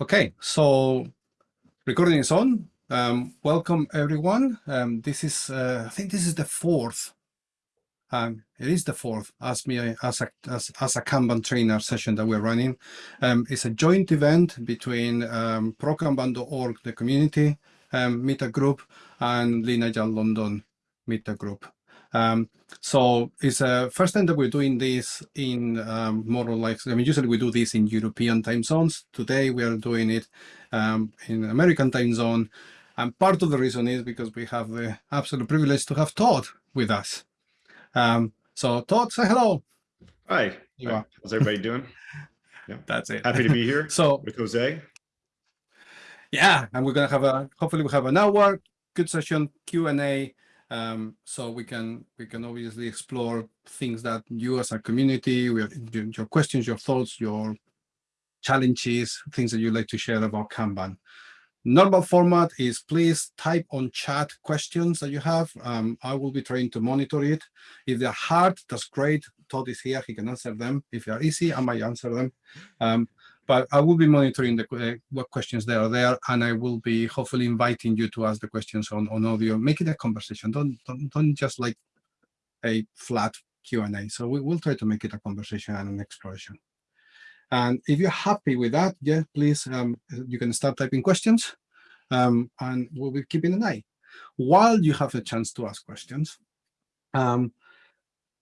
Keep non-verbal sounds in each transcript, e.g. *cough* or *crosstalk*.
Okay, so recording is on. Um, welcome everyone. Um, this is, uh, I think this is the fourth. Um, it is the fourth as me as a as, as a Kanban trainer session that we're running. Um, it's a joint event between um, ProKanban.org, the community um, meetup group, and Agile London meetup group. Um, so it's a uh, first time that we're doing this in um, more or less, I mean, usually we do this in European time zones. Today we are doing it um, in American time zone. And part of the reason is because we have the absolute privilege to have Todd with us. Um, so Todd, say hello. Hi. Hi. How's everybody doing? *laughs* Yeah. That's it. Happy to be here *laughs* so, with Jose. Yeah, and we're going to have a, hopefully we have an hour, good session, Q&A, um, so we can we can obviously explore things that you as a community, we, your questions, your thoughts, your challenges, things that you'd like to share about Kanban. Normal format is please type on chat questions that you have. Um, I will be trying to monitor it. If they're hard, that's great. Todd is here, he can answer them. If they're easy, I might answer them. Um, but I will be monitoring the uh, what questions there are there, and I will be hopefully inviting you to ask the questions on, on audio. Make it a conversation. Don't, don't, don't just like a flat Q&A. So we will try to make it a conversation and an exploration. And if you're happy with that, yeah, please, um, you can start typing questions um, and we'll be keeping an eye. While you have a chance to ask questions, um,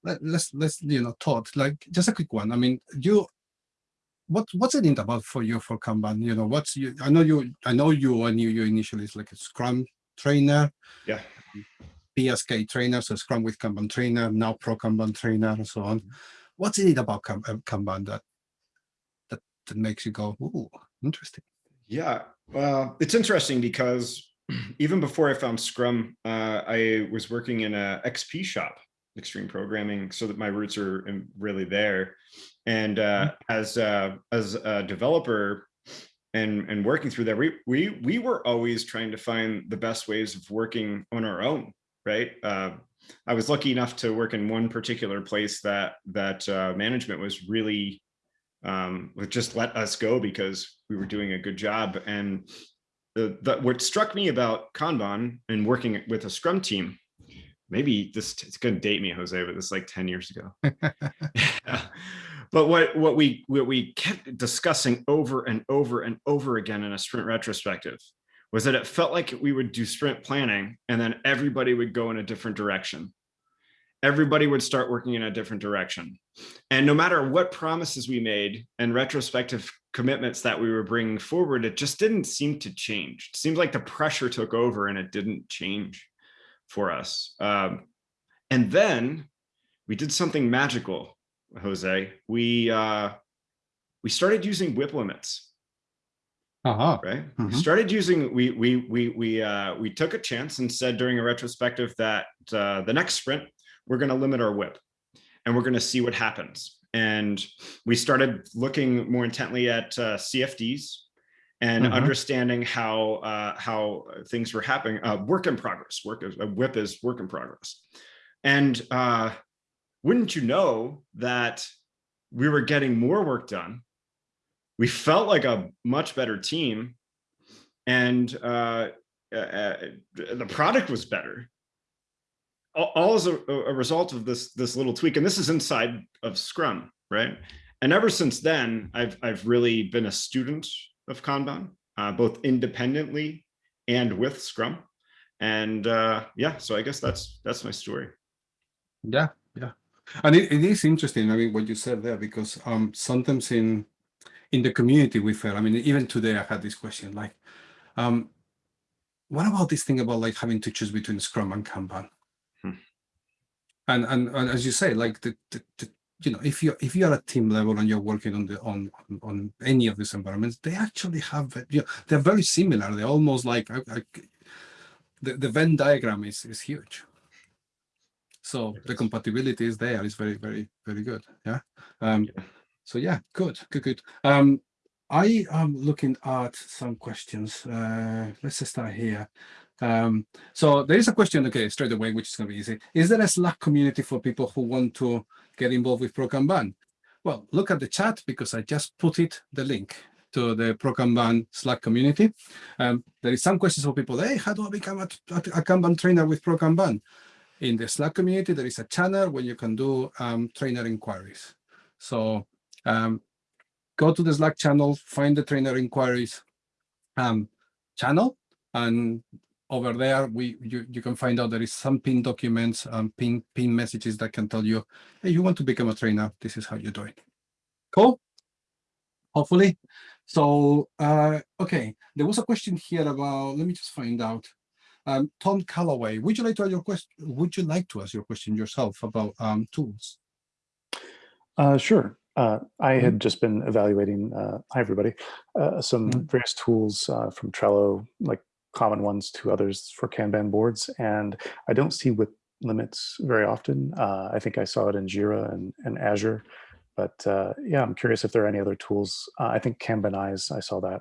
let, let's, let's, you know, Todd, like just a quick one. I mean, you what what's it about for you for Kanban? You know, what's you? I know you. I know you. I knew you initially as like a Scrum trainer. Yeah. PSK trainer, so Scrum with Kanban trainer, now Pro Kanban trainer, and so on. What's it about uh, Kanban that that that makes you go, ooh, interesting? Yeah, well, it's interesting because *clears throat* even before I found Scrum, uh, I was working in a XP shop, extreme programming, so that my roots are really there. And uh, mm-hmm. as uh, as a developer and and working through that, we we we were always trying to find the best ways of working on our own, right? Uh, I was lucky enough to work in one particular place that that uh, management was really um, just let us go because we were doing a good job. And the, the what struck me about Kanban and working with a Scrum team maybe this it's going to date me jose but this is like 10 years ago *laughs* yeah. But what, what, we, what we kept discussing over and over and over again in a sprint retrospective was that it felt like we would do sprint planning and then everybody would go in a different direction. Everybody would start working in a different direction. And no matter what promises we made and retrospective commitments that we were bringing forward, it just didn't seem to change. It seemed like the pressure took over and it didn't change for us. Um, and then we did something magical Jose, we uh, we started using WIP limits. Uh -huh. Right. Mm -hmm. We mm-hmm. started using we we we we uh, we took a chance and said during a retrospective that uh, the next sprint we're going to limit our WIP, and we're going to see what happens. And we started looking more intently at uh, CFDs and mm -hmm. understanding how uh, how things were happening. Uh, work in progress. Work is a WIP is work in progress, and uh, wouldn't you know that we were getting more work done. We felt like a much better team and uh, uh, uh the product was better. All, all as a, a, result of this, this little tweak. And this is inside of Scrum, right? And ever since then, I've, I've really been a student of Kanban, uh, both independently and with Scrum. And uh, yeah, so I guess that's that's my story. Yeah, yeah. And it, it is interesting, I mean, what you said there, because um, sometimes in in the community we feel, I mean, even today I had this question, like, um, what about this thing about like having to choose between Scrum and Kanban? Hmm. And, and, and as you say, like the, the, the you know, if you're if you are at team level and you're working on the on on any of these environments, they actually have you know, they're very similar. They're almost like I, the the Venn diagram is is huge. So the compatibility is there. It's very, very, very good. Yeah. Um. So yeah, good, good, good. Um, I am looking at some questions. Uh, let's just start here. Um, so there is a question, okay, straight away, which is going to be easy. Is there a Slack community for people who want to get involved with ProKanban? Well, look at the chat because I just put it, the link. to the ProKanban Slack community. Um, there is some questions for people, hey, how do I become a, a, Kanban trainer with ProKanban? In the Slack community, there is a channel where you can do um, trainer inquiries. So um, go to the Slack channel, find the trainer inquiries um, channel, and over there, we you, you can find out there is some pin documents, um, pin, pin messages that can tell you, hey, you want to become a trainer, this is how you do it. Cool? Hopefully. So, uh, okay, there was a question here about, let me just find out. Um, Tom Calloway, would you like to ask your question? Would you like to ask your question yourself about um, tools? Uh, sure. Uh, I had just been evaluating, uh, hi everybody, uh, some Mhm. various tools uh, from Trello, like common ones to others for Kanban boards, and I don't see WIP limits very often. Uh, I think I saw it in Jira and, and Azure, but uh, yeah, I'm curious if there are any other tools. Uh, I think Kanbanize, I saw that.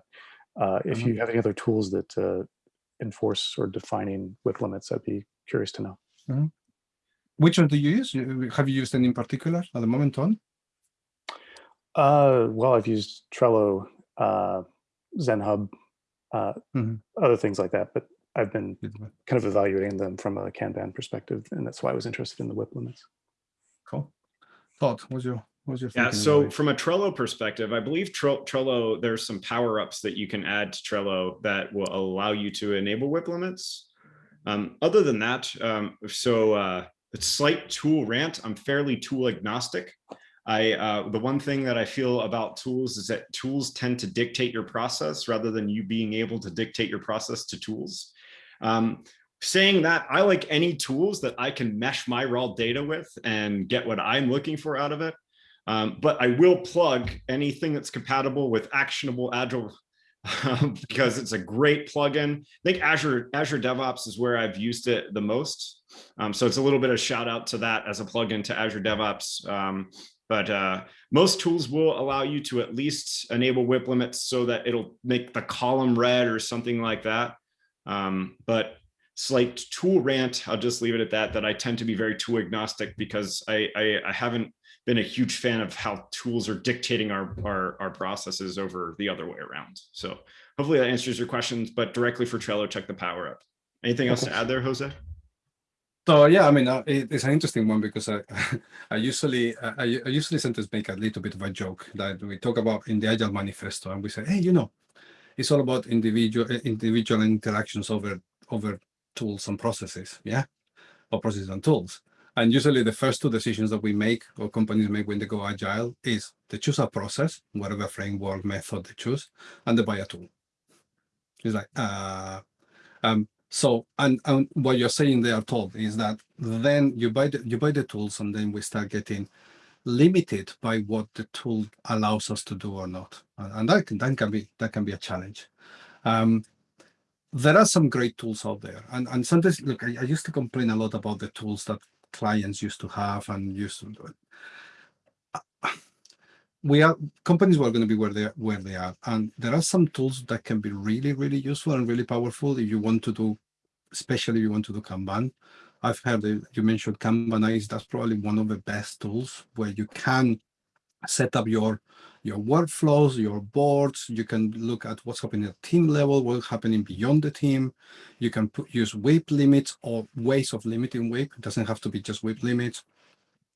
Uh, if Mhm. you have any other tools that uh, enforce or defining WIP limits, I'd be curious to know. Which one do you use? Have you used any in particular at the moment on? Uh, well, I've used Trello, uh, ZenHub, uh, Mhm. other things like that, but I've been kind of evaluating them from a Kanban perspective, and that's why I was interested in the WIP limits. Cool. Todd, what's your what's your Yeah, so about from a Trello perspective, I believe Tre- Trello, there's some power ups that you can add to Trello that will allow you to enable WIP limits. Um, other than that, um, so uh, it's slight tool rant. I'm fairly tool agnostic. I uh, the one thing that I feel about tools is that tools tend to dictate your process rather than you being able to dictate your process to tools. Um, saying that, I like any tools that I can mesh my raw data with and get what I'm looking for out of it. Um, but I will plug anything that's compatible with actionable agile *laughs* because it's a great plugin. I think Azure Azure DevOps is where I've used it the most. Um, so it's a little bit of shout out to that as a plugin to Azure DevOps. Um, but uh, most tools will allow you to at least enable WIP limits so that it'll make the column red or something like that. Um, but slight tool rant, I'll just leave it at that, that I tend to be very tool agnostic because I, I, I haven't been a huge fan of how tools are dictating our, our, our processes over the other way around. So hopefully that answers your questions, but directly for Trello, check the power up. Anything else to add there, Jose? So yeah, I mean, uh, it, it's an interesting one because I, *laughs* I usually, I, I usually sometimes make a little bit of a joke that we talk about in the Agile Manifesto, and we say, hey, you know, it's all about individual uh, individual interactions over over tools and processes, yeah, or processes and tools. And usually, the first two decisions that we make or companies make when they go agile is they choose a process, whatever framework method they choose, and they buy a tool. It's like, uh, um, so, and, and what you're saying there, Todd, is that then you buy the you buy the tools, and then we start getting limited by what the tool allows us to do or not, and, that can, that can be that can be a challenge. Um, there are some great tools out there, and and sometimes look, I, I used to complain a lot about the tools that clients used to have and used to do it. We are companies were going to be where they where they are, and there are some tools that can be really really useful and really powerful if you want to do especially if you want to do Kanban. I've heard you mentioned Kanbanize. That's probably one of the best tools where you can set up your your workflows, your boards. You can look at what's happening at team level, what's happening beyond the team. You can put, use WIP limits or ways of limiting WIP. It doesn't have to be just WIP limits.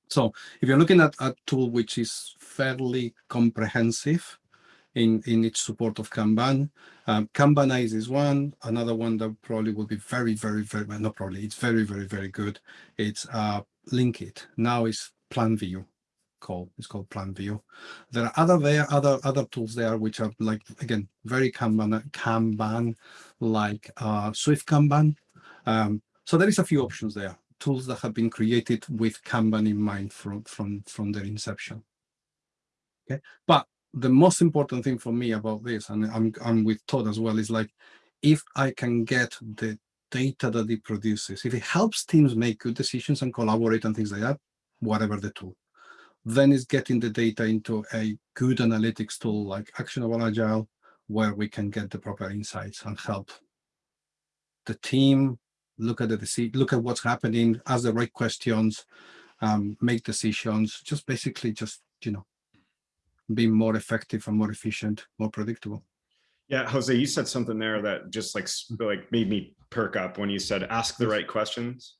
So if you're looking at a tool which is fairly comprehensive in, in its support of Kanban, um, Kanbanize is one. Another one that probably will be very, very, very, not probably, it's very, very, very good. It's uh, LeanKit. Now it's PlanView called. It's called PlanView. There are other there, other other tools there which are like again very Kanban, Kanban like uh, Swift Kanban. Um, so there is a few options there. Tools that have been created with Kanban in mind from from from their inception. Okay, but the most important thing for me about this, and I'm I'm with Todd as well, is like if I can get the data that it produces, if it helps teams make good decisions and collaborate and things like that, whatever the tool, then it's getting the data into a good analytics tool like Actionable Agile, where we can get the proper insights and help the team look at the look at what's happening, ask the right questions, um, make decisions, just basically just you know being more effective and more efficient, more predictable. Yeah, Jose, you said something there that just like like made me perk up when you said ask the right questions.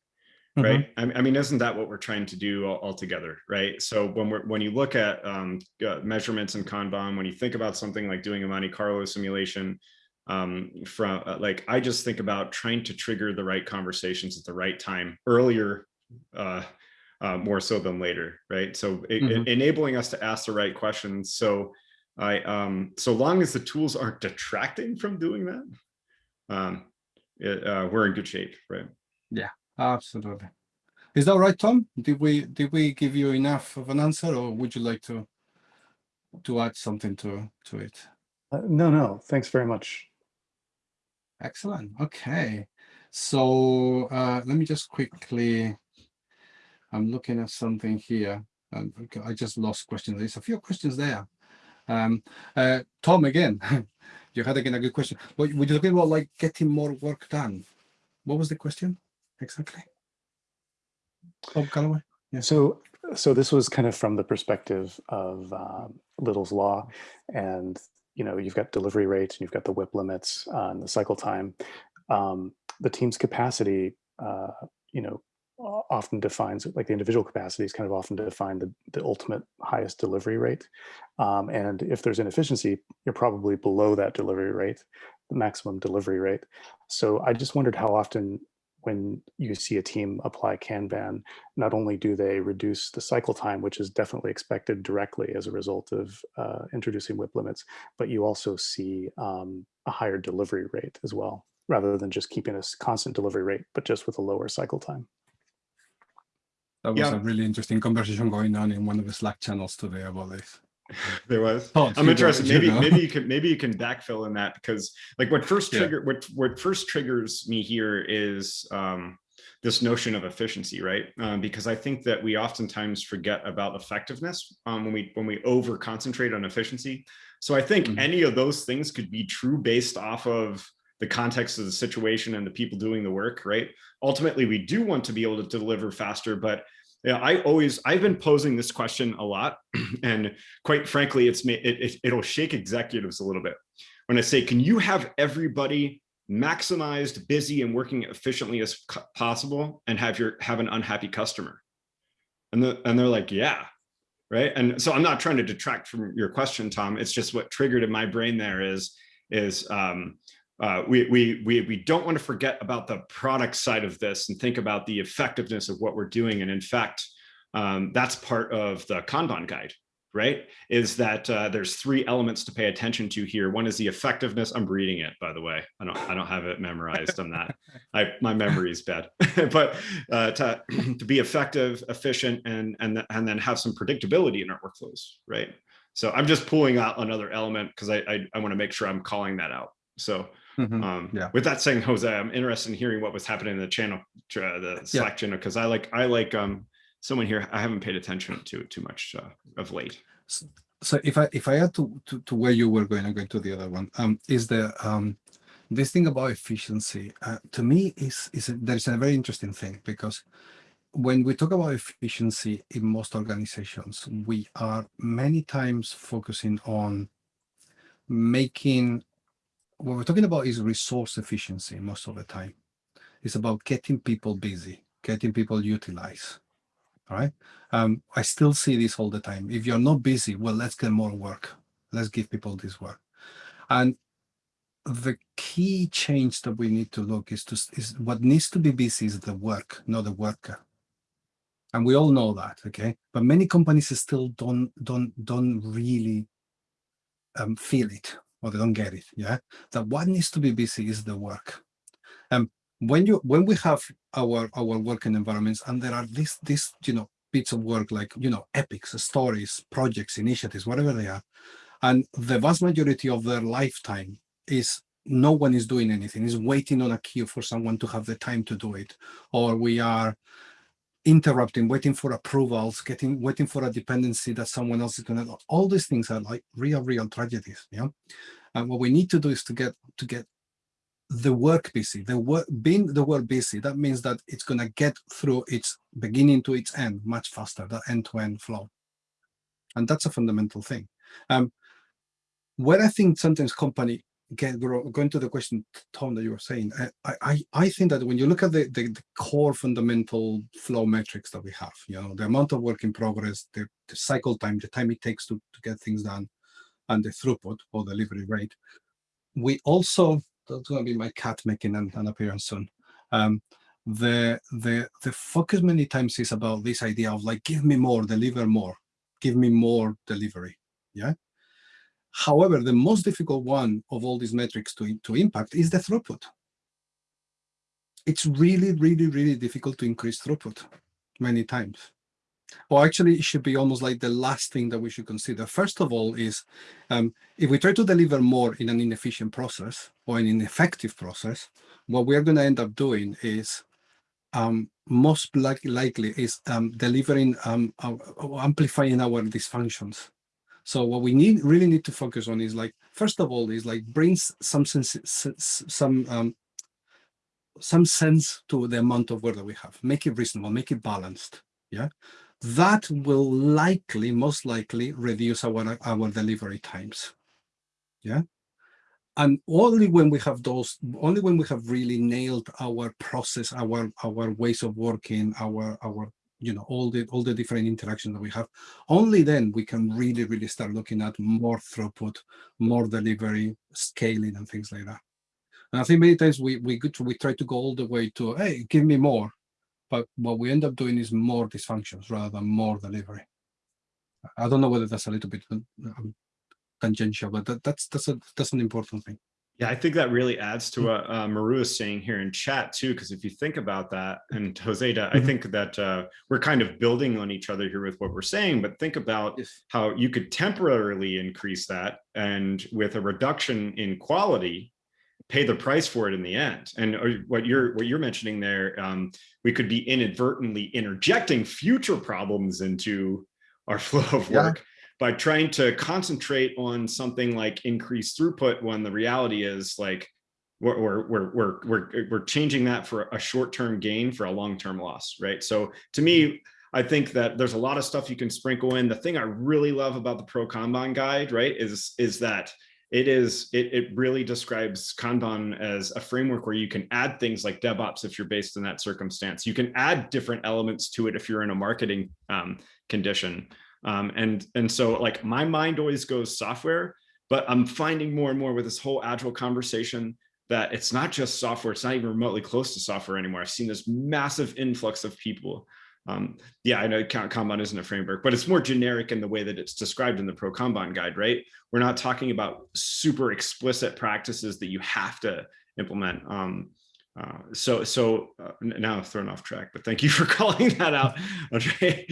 Mhm. Right. I, I mean, isn't that what we're trying to do all, altogether? Right. So when we're when you look at um, uh, measurements in Kanban, when you think about something like doing a Monte Carlo simulation, um, from uh, like I just think about trying to trigger the right conversations at the right time earlier, uh, uh, more so than later. Right. So it, Mhm. enabling us to ask the right questions. So I um so long as the tools aren't detracting from doing that, um, it, uh, we're in good shape, right? Yeah, absolutely. Is that right, Tom? Did we did we give you enough of an answer, or would you like to to add something to to it? Uh, no, no, thanks very much. Excellent. Okay. So uh, let me just quickly. I'm looking at something here. Um, I just lost questions. There's a few questions there. Um, uh, Tom, again, *laughs* you had again a good question. What were you talking about, like getting more work done? What was the question exactly? Tom Calloway. Yeah. So, so this was kind of from the perspective of um, Little's law, and you know, you've got delivery rates, and you've got the WIP limits, uh, and the cycle time. Um, the team's capacity, uh, you know, often defines like the individual capacities kind of often define the, the ultimate highest delivery rate. Um, and if there's inefficiency, you're probably below that delivery rate, the maximum delivery rate. So I just wondered how often when you see a team apply Kanban, not only do they reduce the cycle time, which is definitely expected directly as a result of uh, introducing WIP limits, but you also see um, a higher delivery rate as well, rather than just keeping a constant delivery rate, but just with a lower cycle time. That was Yeah. a really interesting conversation going on in one of the Slack channels today about this. There was. Tom, I'm you interested. you Maybe know. maybe you can maybe you can backfill in that because like what first Yeah. trigger what what first triggers me here is um, this notion of efficiency, right? Um, because I think that we oftentimes forget about effectiveness um, when we when we over concentrate on efficiency. So I think Mhm. any of those things could be true based off of the context of the situation and the people doing the work, right? Ultimately, we do want to be able to deliver faster, but yeah, I always I've been posing this question a lot, *clears throat* and quite frankly, it's it, it it'll shake executives a little bit when I say, can you have everybody maximized, busy, and working efficiently as possible, and have your have an unhappy customer? And the, and they're like, yeah, right. And so I'm not trying to detract from your question, Tom. It's just what triggered in my brain there is is um, uh, we, we, we, we don't want to forget about the product side of this and think about the effectiveness of what we're doing. And in fact, um, that's part of the Kanban guide, right? Is that uh, there's three elements to pay attention to here. One is the effectiveness. I'm reading it, by the way. I don't, I don't have it memorized on that. *laughs* I, my memory is bad, *laughs* but uh, to, *clears throat* to be effective, efficient, and, and, and then have some predictability in our workflows, right? So I'm just pulling out another element because I, I, I want to make sure I'm calling that out. So Mhm. um, Yeah. with that saying, Jose, I'm interested in hearing what was happening in the channel, uh, the Slack channel, because I like, I like um, someone here. I haven't paid attention to it too much uh, of late. so if I if I add to, to to where you were going, I'm going to the other one. Um, is the um this thing about efficiency? Uh, to me, is is a, there's a very interesting thing because when we talk about efficiency in most organizations, we are many times focusing on making what we're talking about is resource efficiency most of the time. It's about getting people busy, getting people utilized. All right. Um, I still see this all the time. If you're not busy, well, let's get more work. Let's give people this work. And the key change that we need to look is to is what needs to be busy is the work, not the worker. And we all know that, okay? But many companies still don't don't don't really um, feel it or they don't get it. Yeah, that what needs to be busy is the work. Um, when you when we have our our working environments and there are these these you know bits of work like you know epics, stories, projects, initiatives, whatever they are, and the vast majority of their lifetime is no one is doing anything is waiting on a queue for someone to have the time to do it or we are interrupting waiting for approvals getting waiting for a dependency that someone else is going to all these things are like real real tragedies yeah? And what we need to do is to get to get the work busy. The work being the work busy that means that it's going to get through its beginning to its end much faster that end-to-end flow. And that's a fundamental thing. Um, where I think sometimes company get going to the question, Tom, that you were saying, I, I, I think that when you look at the, the, the core fundamental flow metrics that we have, you know, the amount of work in progress, the, the cycle time, the time it takes to, to get things done, and the throughput or delivery rate, we also that's going to be my cat making an, an appearance soon. Um, the the the focus many times is about this idea of like give me more, deliver more, give me more delivery. Yeah. However, the most difficult one of all these metrics to, to impact is the throughput. It's really, really, really difficult to increase throughput many times. Or actually, it should be almost like the last thing that we should consider. First of all is um, if we try to deliver more in an inefficient process or an ineffective process, what we're going to end up doing is um, most likely is um, delivering, um, uh, amplifying our dysfunctions. So what we need really need to focus on is like, first of all, is like brings some sense, some um, some sense to the amount of work that we have. Make it reasonable, make it balanced. Yeah, that will likely, most likely, reduce our our delivery times. Yeah, and only when we have those, only when we have really nailed our process, our our ways of working, our our you know all the all the different interactions that we have. Only then we can really really start looking at more throughput more delivery scaling and things like that. And i think many times we we to, we try to go all the way to hey give me more. But what we end up doing is more dysfunctions rather than more delivery. I don't know whether that's a little bit um, tangential but that, that's that's a that's an important thing yeah, I think that really adds to what uh, Maru is saying here in chat too, because if you think about that, and *laughs* Joseda, I Mhm. think that uh, we're kind of building on each other here with what we're saying, but think about Yes. how you could temporarily increase that and with a reduction in quality, pay the price for it in the end. And uh, what you're what you're mentioning there, um, we could be inadvertently interjecting future problems into our *laughs* flow of Yeah. By trying to concentrate on something like increased throughput when the reality is like we're we're we're we're we're, we're changing that for a short-term gain for a long-term loss right? So to me i think that there's a lot of stuff you can sprinkle in. The thing i really love about the pro kanban guide right is is that it is it, it really describes kanban as a framework where you can add things like devops if you're based in that circumstance. You can add different elements to it if you're in a marketing um, condition um, and and so like my mind always goes software, but I'm finding more and more with this whole agile conversation that it's not just software. It's not even remotely close to software anymore. I've seen this massive influx of people. Um, yeah, I know Kanban isn't a framework, but it's more generic in the way that it's described in the Pro Kanban guide, right? We're not talking about super explicit practices that you have to implement. Um, uh, so so uh, now I've thrown off track, but thank you for *laughs* calling that out, Andre.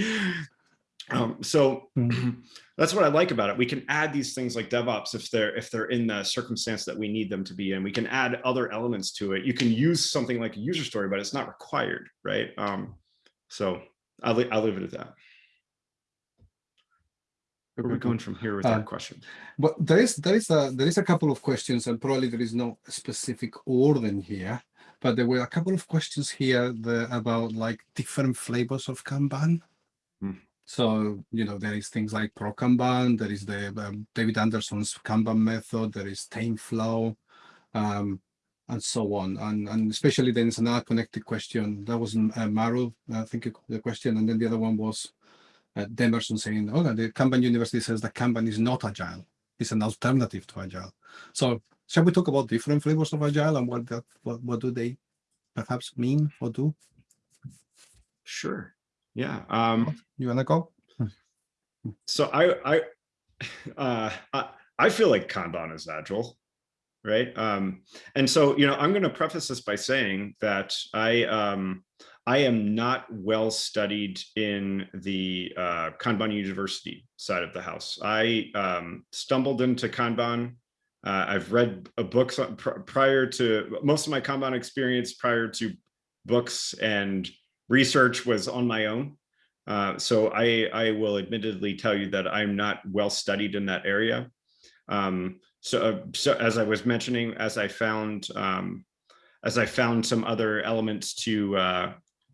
Um, so *clears throat* that's what I like about it. We can add these things like DevOps if they're if they're in the circumstance that we need them to be in. We can add other elements to it. You can use something like a user story, but it's not required, right? Um, so I'll, I'll leave it at that. Where are we going from here with Uh, that question? But there is there is a there is a couple of questions, and probably there is no specific order here. But there were a couple of questions here the, about like different flavors of Kanban. Hmm. So you know there is things like Pro Kanban, there is the um, David Anderson's Kanban method, there is TameFlow, um, and so on. And and especially then it's another connected question. That was uh, Maru, I think the question, and then the other one was uh, Demerson saying, "Oh, the Kanban University says that Kanban is not agile; it's an alternative to agile." So, shall we talk about different flavors of agile and what that what, what do they perhaps mean or do? Sure. Yeah. Um, You wanna go? so I, I, *laughs* uh, I, I feel like Kanban is agile, right? Um, and so, you know, I'm going to preface this by saying that I, um, I am not well studied in the uh, Kanban University side of the house. I um, stumbled into Kanban. Uh, I've read a books pr- prior to most of my Kanban experience prior to books and research was on my own. Uh, so I, I will admittedly tell you that I'm not well studied in that area. Um, so, uh, so as I was mentioning, as I found, um, as I found some other elements to uh,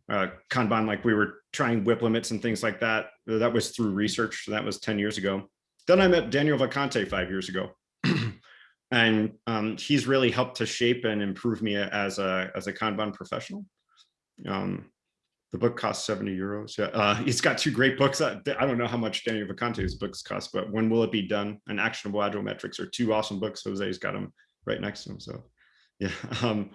uh, Kanban, like we were trying WIP limits and things like that, that was through research. That was 10 years ago. then I met Daniel Vacanti five years ago. *clears throat* and um, he's really helped to shape and improve me as a, as a Kanban professional. Um, the book costs 70 euros. Yeah, uh, *laughs* he's got two great books. I, I don't know how much Daniel Vacanti's books cost, but when will it be done? And actionable agile metrics are two awesome books. Jose's got them right next to him. So *laughs* yeah, um,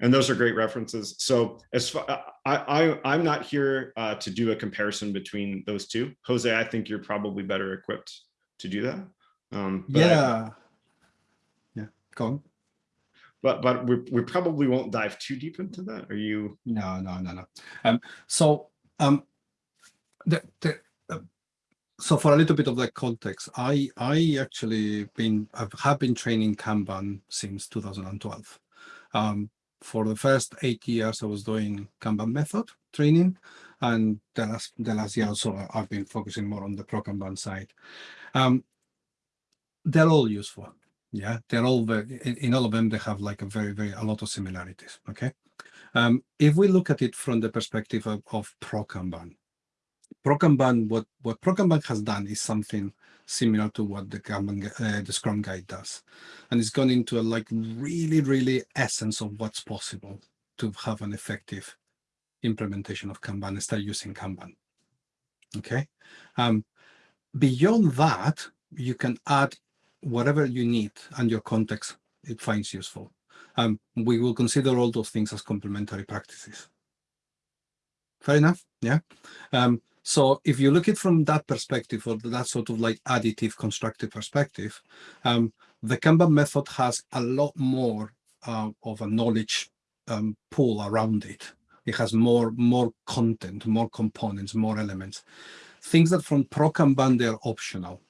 and those are great references. So as far, I, I I'm not here uh, to do a comparison between those two. Jose, I think you're probably better equipped to do that. Um, but I- Yeah. Yeah, go on. But but we, we probably won't dive too deep into that. Are you? No, no, no, no. Um, so, um, the, the, uh, so for a little bit of the context, I, I actually been, I have been training Kanban since 2012. Um, for the first eight years, I was doing Kanban method training, and the last, the last year so, I've been focusing more on the Pro Kanban side. Um, they're all useful. Yeah, they're all very, in, in all of them, they have like a very, very, a lot of similarities. Okay. Um, if we look at it from the perspective of, of Pro Kanban, Pro Kanban, what, what Pro Kanban has done is something similar to what the Kanban, uh, the Scrum Guide does. And it's gone into a like really, really essence of what's possible to have an effective implementation of Kanban and start using Kanban. Okay. Um, beyond that, you can add whatever you need and your context it finds useful. Um, we will consider all those things as complementary practices. Fair enough, yeah. Um, so if you look at it from that perspective or that sort of like additive constructive perspective, um, the Kanban method has a lot more uh, of a knowledge um, pool around it. It has more more content, more components, more elements. Things that from Pro Kanban they're optional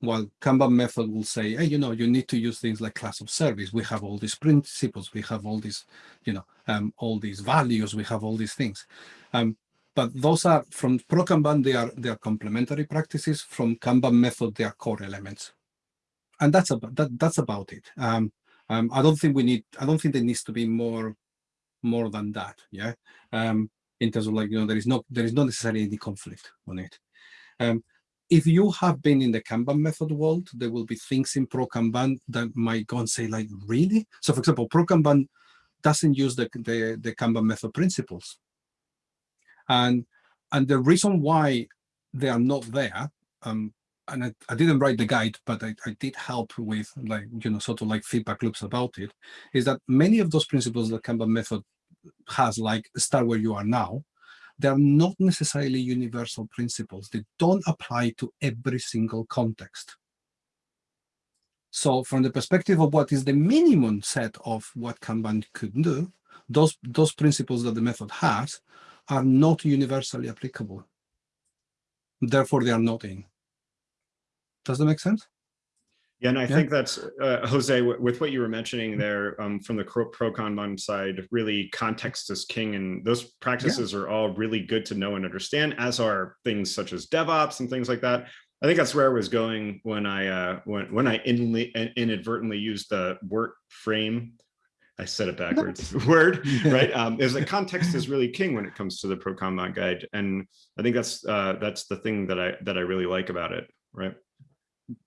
while Kanban method will say, hey, you know, you need to use things like class of service. We have all these principles, we have all these, you know, um, all these values, we have all these things. Um, but those are from Pro Kanban, they are they are complementary practices. From Kanban method, they are core elements, and that's about that. That's about it. Um, um, I don't think we need. I don't think there needs to be more, more than that. Yeah. Um, in terms of like you know, there is no there is not necessarily any conflict on it. Um, if you have been in the Kanban method world, there will be things in Pro Kanban that might go and say like, really? So for example, Pro Kanban doesn't use the, the, the Kanban method principles. And, and the reason why they are not there, um, and I, I didn't write the guide, but I, I did help with like, you know, sort of like feedback loops about it, is that many of those principles that Kanban method has like start where you are now, they're not necessarily universal principles. They don't apply to every single context. So from the perspective of what is the minimum set of what Kanban could do, those, those principles that the method has are not universally applicable. Therefore, they are not in. Does that make sense? Yeah, and I Yeah. think that's uh, Jose. With what you were mentioning there um, from the pro pro Kanban side, really context is king, and those practices are all really good to know and understand. As are things such as DevOps and things like that. I think that's where I was going when I uh, when when I inadvertently used the word frame. I said it backwards. *laughs* Word *laughs* right um is that context is really king when it comes to the pro Kanban guide and i think that's uh that's the thing that i that i really like about it right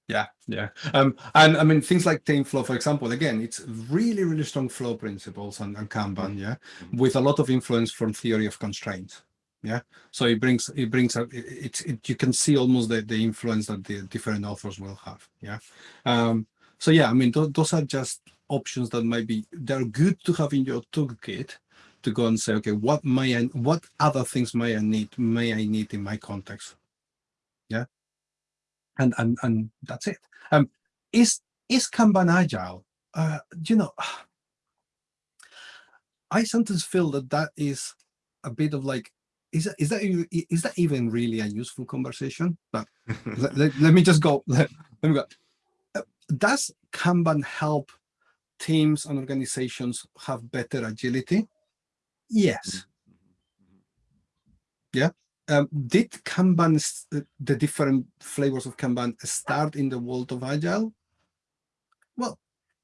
Yeah, yeah. Um, and I mean, things like TameFlow, for example, again, it's really, really strong flow principles and, and Kanban, yeah, Mhm. with a lot of influence from theory of constraints. Yeah. So it brings, it brings, up- it, it's, it, you can see almost the, the influence that the different authors will have. Yeah. Um, so yeah, I mean, tho- those are just options that might be, they're good to have in your toolkit to go and say, okay, what may I, what other things may I need, may I need in my context? Yeah and and and that's it. Um, is is Kanban agile? Uh, you know, *sighs* I sometimes feel that that is a bit of like, is that is that is that even really a useful conversation? But *laughs* let, let, let me just go. Let, *laughs* let me go. Uh, Does Kanban help teams and organizations have better agility? Yes. Um, did Kanban, uh, the different flavors of Kanban start in the world of Agile? Well,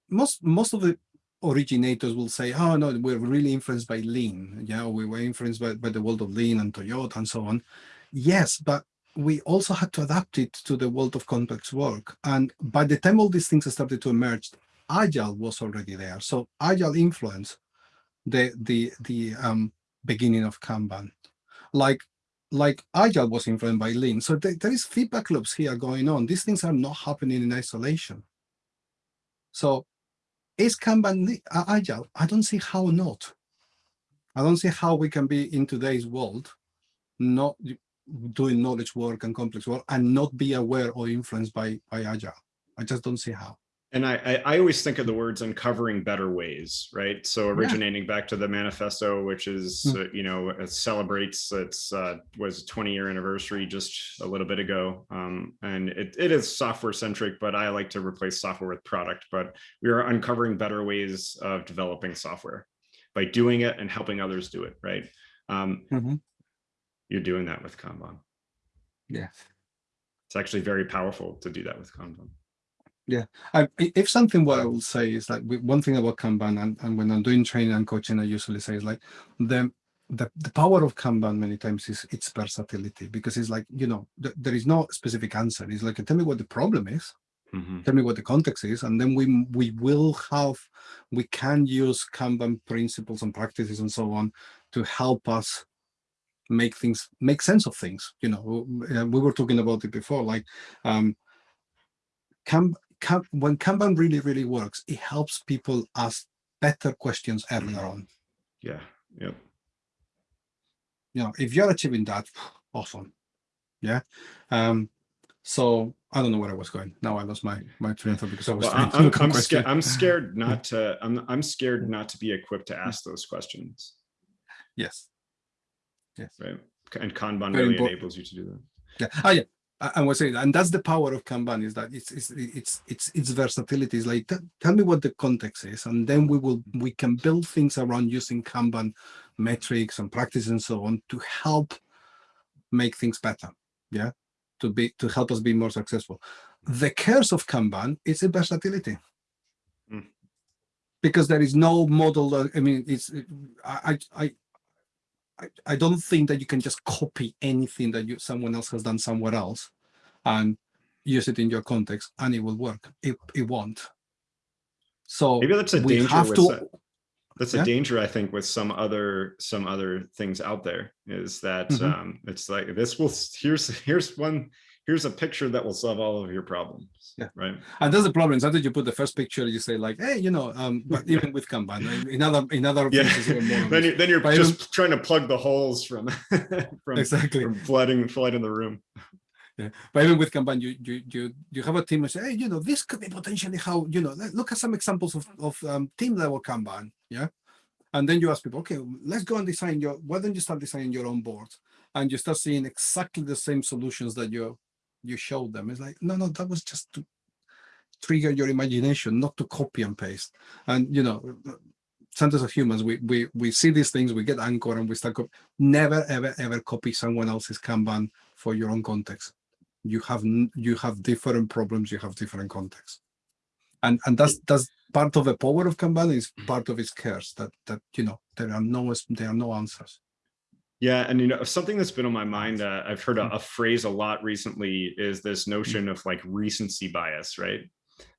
most most of the originators will say, oh no, we're really influenced by Lean. Yeah, we were influenced by, by the world of Lean and Toyota and so on. Yes, but we also had to adapt it to the world of complex work. And by the time all these things started to emerge, Agile was already there. So Agile influenced the the the um, beginning of Kanban, like like Agile was influenced by Lean. So there, there is feedback loops here going on. These things are not happening in isolation. So is Kanban li- uh, Agile? I don't see how not. I don't see how we can be in today's world not doing knowledge work and complex work and not be aware or influenced by by agile i just don't see how And I, I, I always think of the words uncovering better ways, right? So originating back to the manifesto, which is, Mm. uh, you know, it celebrates its uh, was 20 year anniversary just a little bit ago. Um, and it, it is software centric, but I like to replace software with product. But we are uncovering better ways of developing software by doing it and helping others do it, right? Um, you're doing that with Kanban. yeah It's actually very powerful to do that with Kanban. I, i- if something what i will say is like one thing about kanban and, and when i'm doing training and coaching i usually say is like the the, the power of kanban many times is its versatility because it's like you know th- there is no specific answer. It's like tell me what the problem is Mhm. tell me what the context is and then we we will have we can use kanban principles and practices and so on to help us make things make sense of things you know. We were talking about it before like um Kan- Kan- when kanban really really works it helps people ask better questions earlier on Yeah, yep. you know if you're achieving that awesome yeah um so i don't know where i was going now i lost my my train of thought because i was Well, trying I- to I'm, *laughs* I'm scared. I'm *laughs* scared not to. I'm I'm scared not to be equipped to ask those questions, yes yes right? And Kanban Very really important. enables you to do that. Yeah. Oh, yeah. I, was saying, and that's the power of Kanban is that it's it's it's it's its versatility. Is like tell me what the context is, and then we will we can build things around using Kanban metrics and practice and so on to help make things better. Yeah, to be to help us be more successful. The curse of Kanban is the versatility. Mm. Because there is no model. that- I mean, it's I I I I, don't think that you can just copy anything that you someone else has done somewhere else and use it in your context and it will work. It, it won't. So Maybe that's a we danger have with to some- That's Yeah. a danger, I think, with some other some other things out there. Is that Mhm. um, it's like this will here's here's one here's a picture that will solve all of your problems. Yeah. Right. and that's the problem. Sometimes you put the first picture, you say like, hey, you know, um, but *laughs* even with Kanban, in other in other Yeah. then you then you're But even- just trying to plug the holes from *laughs* from, exactly. from flooding flood in the room. Yeah. But even with Kanban, you you you you have a team and say, hey, you know, this could be potentially how you know. Look at some examples of of um, team level Kanban, yeah. And then you ask people, okay, let's go and design your. Why don't you start designing your own board? And you start seeing exactly the same solutions that you you showed them. It's like, no, no, that was just to trigger your imagination, not to copy and paste. And you know, sometimes as humans, we we we see these things, we get anchored, and we start. Never, ever, ever copy someone else's Kanban for your own context you have you have different problems you have different contexts and and that's that's part of the power of kanban is part of its curse that that you know there are no there are no answers Yeah, and you know something that's been on my mind. Uh, I've heard a, Mm. a phrase a lot recently is this notion of like recency bias, right?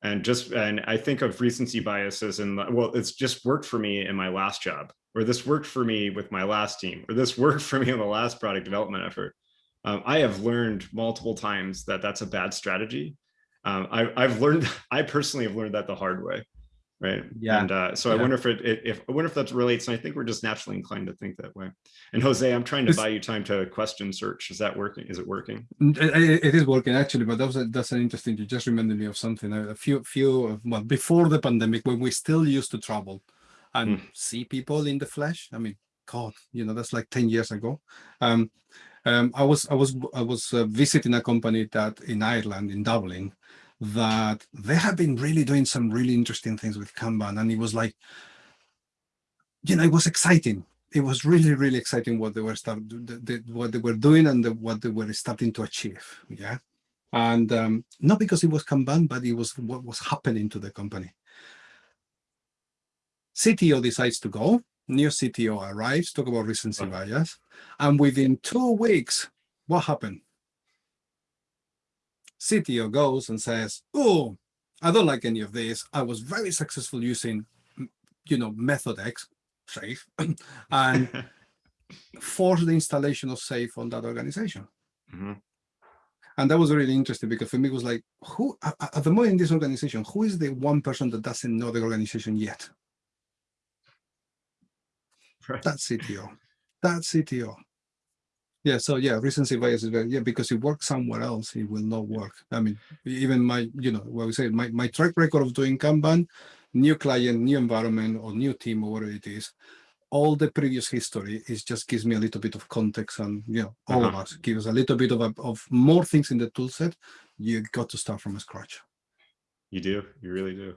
And just and I think of recency biases and well, it's just worked for me in my last job, or this worked for me with my last team, or this *laughs* worked for me in the last product development effort. Um, I have learned multiple times that that's a bad strategy. Um, I, I've learned, *laughs* I personally have learned that the hard way, right? Yeah. And uh, so I wonder if it, if I wonder if that relates. And I think we're just naturally inclined to think that way. And Jose, I'm trying to This- buy you time to question search. Is that working? Is it working? N- i- i- it is working actually but that was a, that's an interesting you just reminded me of something a few few of- well before the pandemic when we still used to travel and see people in the flesh i mean god you know that's like 10 years ago um um, I was I was I was uh, visiting a company that in Ireland in Dublin that they have been really doing some really interesting things with Kanban, and it was like, you know, it was exciting. It was really really exciting what they were start the, the, what they were doing and the, what they were starting to achieve. Yeah, and um, not because it was Kanban, but it was what was happening to the company. CTO decides to go. New CTO arrives. Talk about recency bias. And within two weeks, what happened? CTO goes and says, "Oh, I don't like any of this. I was very successful using, you know, method X, SAFe, *clears throat* and *laughs* force the installation of SAFe on that organization." Mhm. And that was really interesting because for me it was like, who at the moment in this organization, who is the one person that doesn't know the organization yet? Right. That CTO. That CTO. Yeah, so yeah, recency bias is very yeah, because it works somewhere else, it will not work. I mean, even my, you know, what we say, my, my track record of doing Kanban, new client, new environment, or new team, or whatever it is, all the previous history is just gives me a little bit of context and you know, all of Uh-huh. us give us a little bit of a, of more things in the tool set. You got to start from scratch. You do. You really do.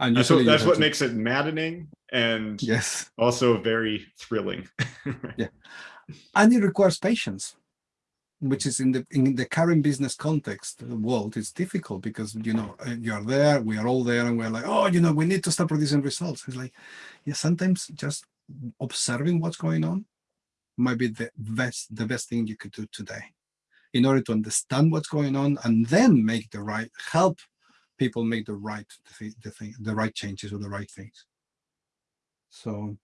And That's what, that's what to- makes it maddening and yes. also very thrilling. *laughs* and it requires patience which is in the in the current business context world it's difficult because you know uh, you are there we are all there and we're like oh you know we need to start producing results. It's like yeah sometimes just observing what's going on might be the best the best thing you could do today in order to understand what's going on and then make the right help people make the right the thing the right changes or the right things. So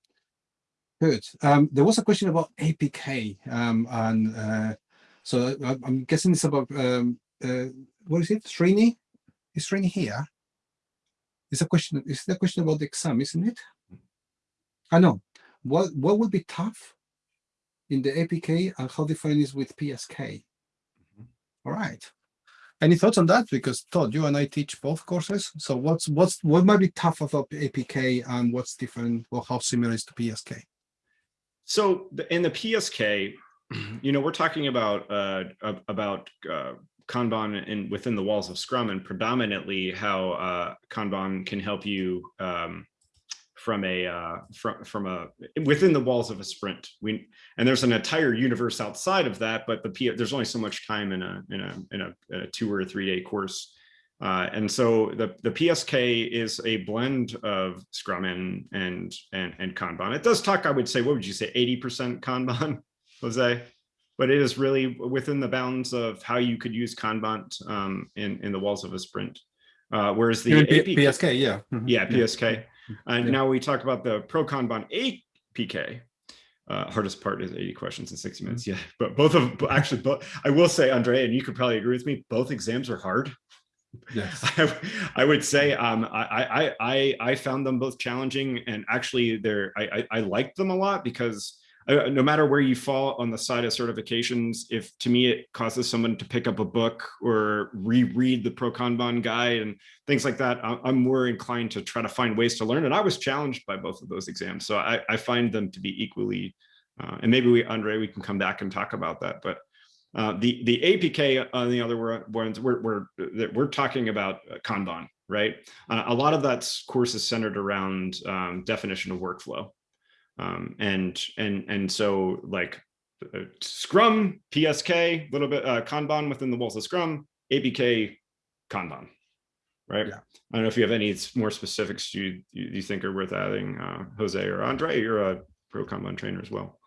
Good. Um, there was a question about APK, um, and uh, so I- I'm guessing it's about um, uh, what is it? Srini? Is Srini here? It's a question. Is the question about the exam, isn't it? I know. What what would be tough in the APK and how different is with PSK? All right. Any thoughts on that? Because Todd, you and I teach both courses. So what's what's what might be tough about APK and what's different or how similar is to PSK? So in the PSK, *clears throat* you know, we're talking about uh, about uh, Kanban in within the walls of Scrum and predominantly how uh, Kanban can help you um, from a uh, from from a within the walls of a sprint. We and there's an entire universe outside of that, but the P, there's only so much time in a in a in a, a two or three day course. Uh, and so the, the PSK is a blend of Scrum and, and, and, and Kanban. It does talk, I would say, what would you say, 80% Kanban, *laughs* Jose? But it is really within the bounds of how you could use Kanban um, in, in the walls of a sprint. Uh, whereas the Even P- APK PSK, yeah. mhm, yeah, PSK. And Yeah. now we talk about the Pro Kanban APK. Uh, hardest part is 80 questions in 60 minutes. Mm-hmm. Yeah, but both of actually, both I will say, Andre, and you could probably agree with me. Both exams are hard. Yes. *laughs* I, I would say um, I, I I I found them both challenging, and actually, they're I I, I liked them a lot because uh, no matter where you fall on the side of certifications, if to me it causes someone to pick up a book or reread the Pro Kanban guide and things like that, I'm more inclined to try to find ways to learn. And I was challenged by both of those exams, so I, I find them to be equally. Uh, and maybe we, Andre, we can come back and talk about that, but. Uh, the the APK on the other ones we're we're that we're talking about uh, Kanban, right? Uh, a lot of that course is centered around um, definition of workflow, um, and and and so like uh, Scrum, PSK, a little bit uh, Kanban within the walls of Scrum, APK, Kanban, right? Yeah. I don't know if you have any more specifics you you, you think are worth adding, uh, Jose or Andre. You're a pro Kanban trainer as well.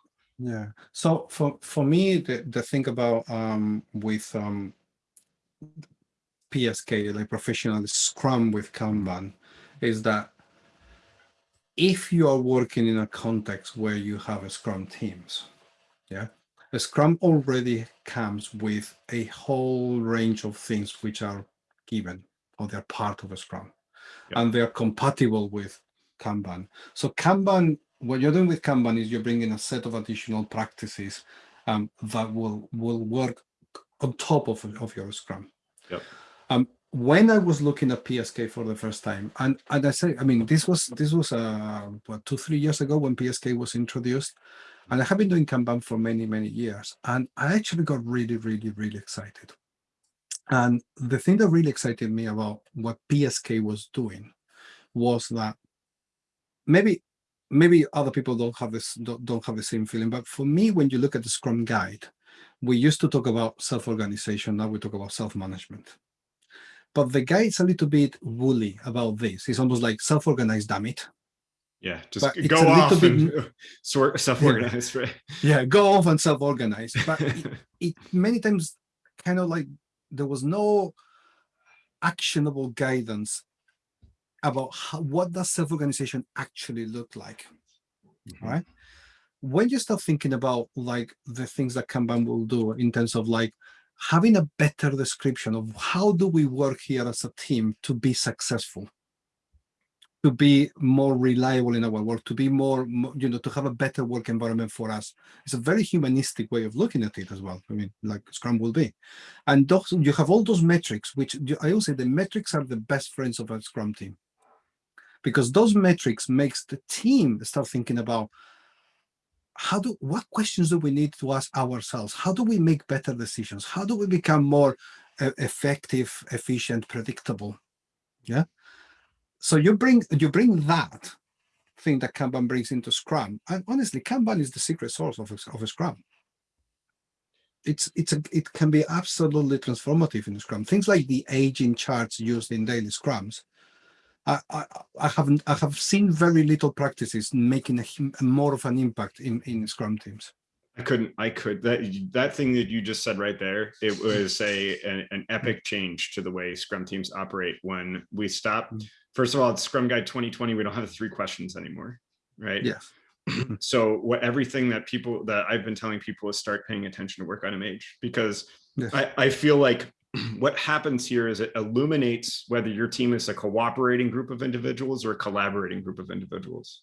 Yeah. So for for me, the, the thing about um with um PSK, like professional Scrum with Kanban, is that if you are working in a context where you have a Scrum teams, yeah, a Scrum already comes with a whole range of things which are given or they're part of a Scrum, Yeah. and they're compatible with Kanban. So Kanban, what you're doing with Kanban is you're bringing a set of additional practices um, that will will work on top of, of your Scrum. Yep. Um, when I was looking at PSK for the first time, and and I say, I mean, this was this was uh, what two three years ago when PSK was introduced, and I have been doing Kanban for many many years, and I actually got really really really excited. And the thing that really excited me about what PSK was doing was that maybe maybe other people don't have this don't, don't have the same feeling but for me when you look at the scrum guide we used to talk about self-organization now we talk about self-management. But the guide's a little bit woolly about this. It's almost like self-organized damn it. Yeah, just But it's go a little off bit- and *laughs* sort self-organize, right? *laughs* yeah go off and self-organize. But it, *laughs* it many times kind of like there was no actionable guidance about how, what does self-organization actually look like Mhm. right? When you start thinking about like the things that kanban will do in terms of like having a better description of how do we work here as a team to be successful to be more reliable in our work to be more you know to have a better work environment for us. It's a very humanistic way of looking at it as well. I mean like scrum will be. And those you have all those metrics which i always say the metrics are the best friends of a scrum team because those metrics makes the team start thinking about how do what questions do we need to ask ourselves? How do we make better decisions? How do we become more uh, effective efficient predictable? Yeah? So you bring you bring that thing that kanban brings into scrum and honestly kanban is the secret source of a, of a scrum. It's it's a it can be absolutely transformative in scrum. Things like the aging charts used in daily scrums I, I, I haven't I have seen very little practices making a, more of an impact in, in Scrum teams. I couldn't, I could, that, that thing that you just said right there, it was a, an, an epic change to the way Scrum teams operate when we stop. Mm. First of all, it's Scrum Guide 2020, we don't have the three questions anymore, right? Yes. *clears throat* So what, everything that people, that I've been telling people is start paying attention to work item age, because Yes. I, I feel like *clears throat* what happens here is it illuminates whether your team is a cooperating group of individuals or a collaborating group of individuals.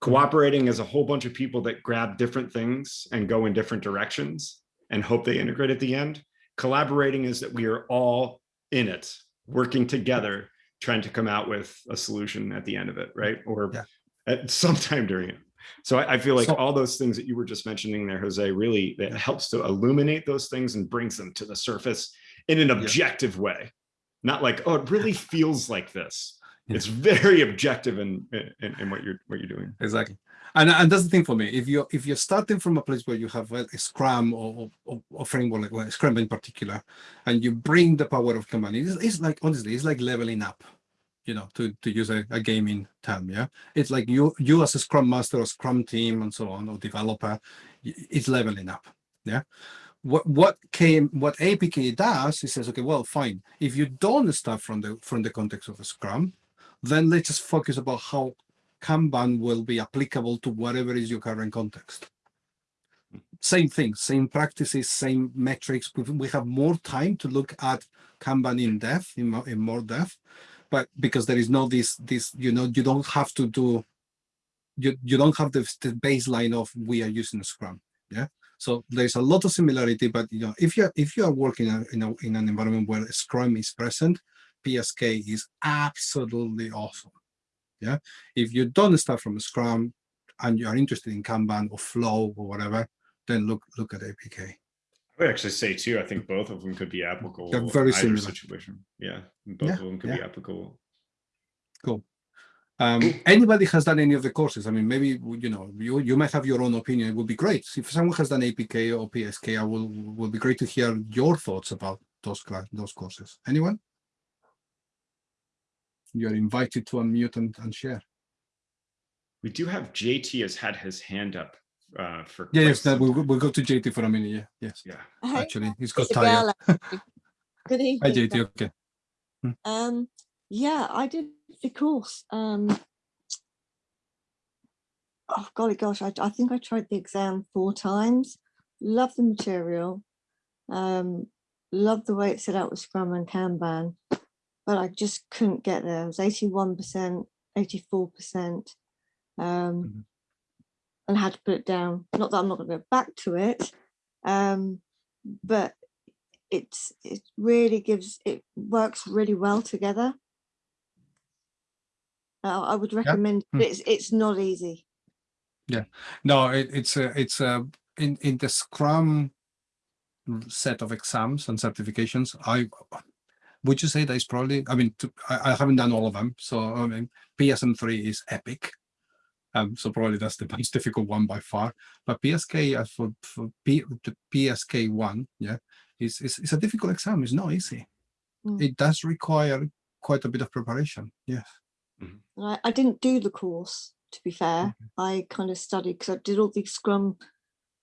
Cooperating is a whole bunch of people that grab different things and go in different directions and hope they integrate at the end. Collaborating is that we are all in it, working together, trying to come out with a solution at the end of it, right? Or Yeah. at *laughs* sometime during it. So I, I feel like So- all those things that you were just mentioning there, Jose, really it helps to illuminate those things and brings them to the surface in an objective way. Not like, oh, it really *laughs* feels like this. Yeah. It's very objective in, in, in what you're what you're doing. Exactly. And, and that's the thing for me. If you're if you're starting from a place where you have a, a Scrum or, or, or framework like well, Scrum in particular, and you bring the power of Kanban, it's, it's like honestly, it's like leveling up. You know, to to use a, a gaming term, yeah. It's like you you as a Scrum master or Scrum team and so on or developer, it's leveling up. Yeah. What what came what APK does is says, okay, well, fine. If you don't start from the from the context of a Scrum, then let's just focus about how Kanban will be applicable to whatever is your current context. Same thing, same practices, same metrics. We- have more time to look at Kanban in depth, in more, in more depth, but because there is no this, this, you know, you don't have to do, you, you don't have the, the baseline of we are using Scrum. Yeah. So there's a lot of similarity, but you know, if you're if you are working in, a, in, an environment where Scrum is present, PSK is absolutely awesome. Yeah. If you don't start from Scrum and you are interested in Kanban or Flow or whatever, then look look at APK. I would actually say too, I think both of them could be applicable. They're very similar. Situation. Yeah, both Yeah, of them could be applicable. applicable. Um, anybody has done any of the courses? I mean, maybe you know you you might have your own opinion. It would be great if someone has done APK or PSK. I will will be great to hear your thoughts about those class those courses. Anyone? You are invited to unmute and, and share. We do have JT has had his hand up uh, for. Yeah, yes, that we'll, we'll go to JT for a minute. Yeah, yes. Yeah. Hi, Actually, he's got Isabella. tired. Good Hi. JT. Okay. Um, yeah, I did the course. Um, oh golly gosh, I, I think I tried the exam four times. Love the material. Um, love the way it's set out with Scrum and Kanban, but I just couldn't get there. It was eighty-one percent, eighty-four percent. Um, Mhm. and had to put it down. Not that I'm not going to go back to it, um, but it's it really gives it works really well together. Uh, I would recommend. Hmm. but It's it's not easy. Yeah, no, it, it's a it's a in in the Scrum set of exams and certifications. I would you say that is probably. I mean, to, I, I haven't done all of them, so I mean, PSM three is epic. Um, so probably that's the *laughs* most difficult one by far. But PSK uh, for for P, the PSK one, yeah, is is is a difficult exam. It's not easy. Mm. It does require quite a bit of preparation. Yes. And I, I didn't do the course to be fair. Mm-hmm. I kind of studied because I did all the Scrum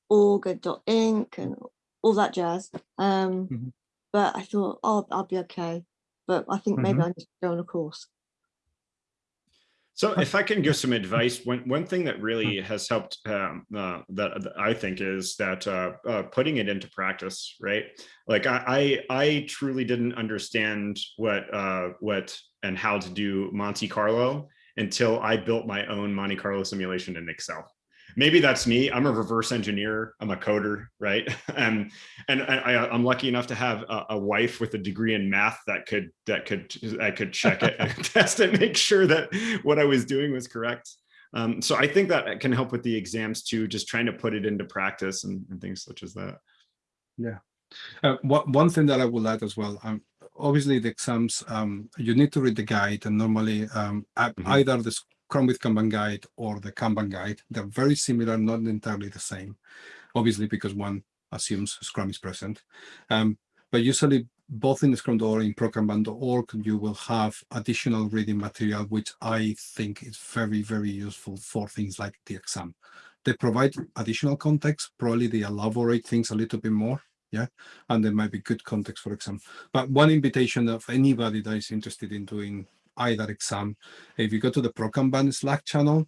org and dot inc and all that jazz. Um, Mhm. but I thought, oh, I'll be okay. But I think maybe I need to go on a course. So if I can give some *laughs* advice, one, one thing that really has helped um, uh, that, that I think is that uh, uh, putting it into practice, right? Like I, I, I truly didn't understand what, uh, what and how to do Monte Carlo until I built my own Monte Carlo simulation in Excel. Maybe that's me. I'm a reverse engineer. I'm a coder, right? *laughs* and and I, I'm lucky enough to have a, a, wife with a degree in math that could that could I could check it and *laughs* test it, make sure that what I was doing was correct. Um, so I think that can help with the exams too, just trying to put it into practice and, and things such as that. Yeah. Uh, one, one thing that I would add as well, um, obviously the exams, um, you need to read the guide and normally um, mm -hmm. either the Scrum with Kanban guide or the Kanban guide. They're very similar, not entirely the same, obviously because one assumes Scrum is present. Um, but usually both in Scrum or in ProKanban.org, you will have additional reading material, which I think is very, very useful for things like the exam. They provide additional context, probably they elaborate things a little bit more, yeah, and there might be good context for exam. But one invitation of anybody that is interested in doing either exam. If you go to the ProKanban Slack channel,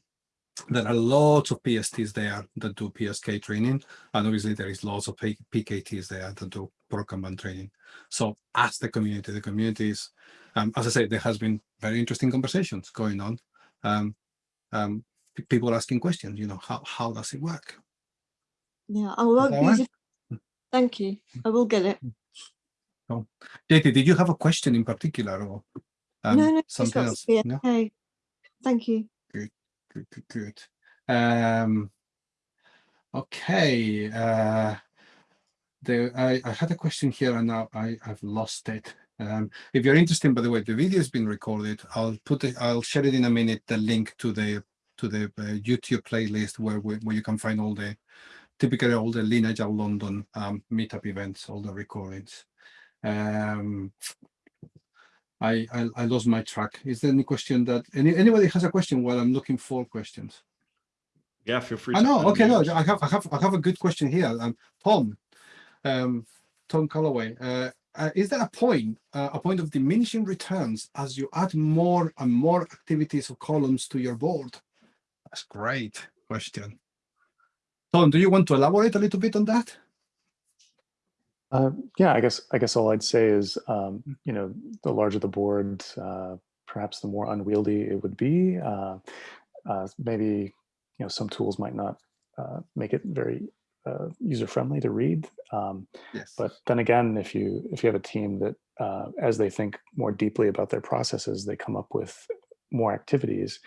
there are lots of PSTs there that do PSK training, and obviously there is lots of PKTs there that do ProKanban training. So ask the community. The community is, um, as I say, there has been very interesting conversations going on. Um, um, people asking questions, you know, how, how does it work? Yeah, I use it. Thank you. I will get it. Oh. JT, did you have a question in particular or? Um, no, no, something else. Yeah. No? Okay. Thank you. Good, good, good, good. Um, okay. Uh, the, I, I had a question here and now I, I've lost it. Um, if you're interested, by the way, the video has been recorded. I'll put it, I'll share it in a minute, the link to the to the uh, YouTube playlist where, where you can find all the typically all the lineage of London um, meetup events, all the recordings. Um, I, I, I lost my track. Is there any question that any anybody has a question while I'm looking for questions? Yeah, feel free. I know. Okay, no, I have I have I have a good question here. Um, Tom, um, Tom Calloway. Uh, uh, is there a point, uh, a point of diminishing returns as you add more and more activities or columns to your board? That's great question. Tom, do you want to elaborate a little bit on that? Uh, yeah, I guess I guess all I'd say is, um, mm. you know, the larger the board, uh, perhaps the more unwieldy it would be. Uh, uh maybe you know some tools might not uh, make it very uh, user friendly to read. Um, yes. But then again, if you if you have a team that as they think more deeply about their processes, they come up with more activities.